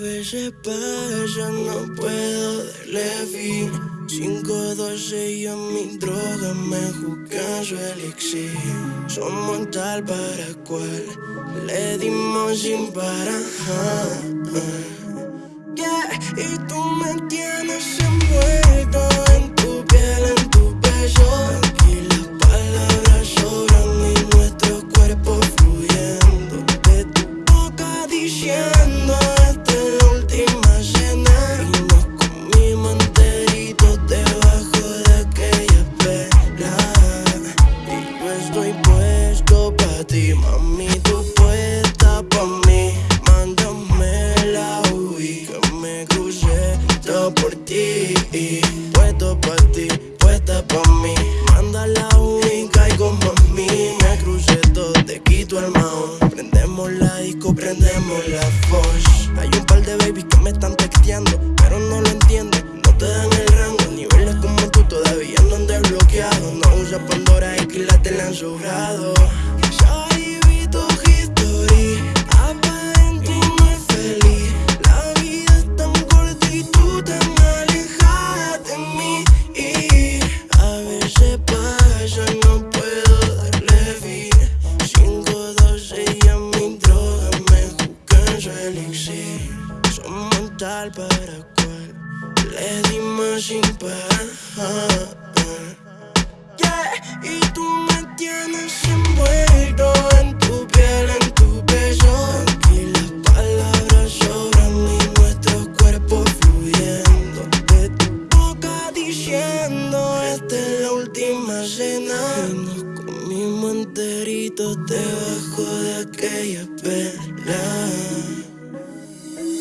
veces pasa, no puedo darle fin. 512 y a mi droga me juzgan su elixir. Somos tal para cual, le dimos sin parar. Yeah, y tú me tienes mami, tú puesta pa' mí. Mándame la UI que me crucé todo por ti. Puesto pa' ti, puesta pa' mí. Manda la UI, caigo mami. Me crucé todo, te quito el maón Prendemos la disco, prendemos la voz Hay un par de babies que me están texteando Pero no lo entiendo, no te dan el rango Niveles como tú. Todavía han desbloqueado. No usas Pandora que la te la han sobrado su elixir Somos tal para cual, le dimos sin parar. Yeah, y tú me tienes envuelto en tu piel, en tu beso Aquí las palabras sobran y nuestros cuerpos fluyendo. De tu boca diciendo esta es la última cena Y enteritos debajo de aquella vela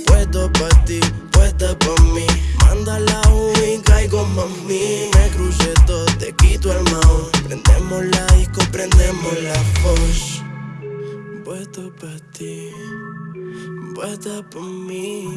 Puesto pa' ti, puesta pa' mí. Manda la UI, caigo mami Me crucé todo, te quito el maón Prendemos la disco, prendemos la voz Puesto pa' ti, puesta pa' mí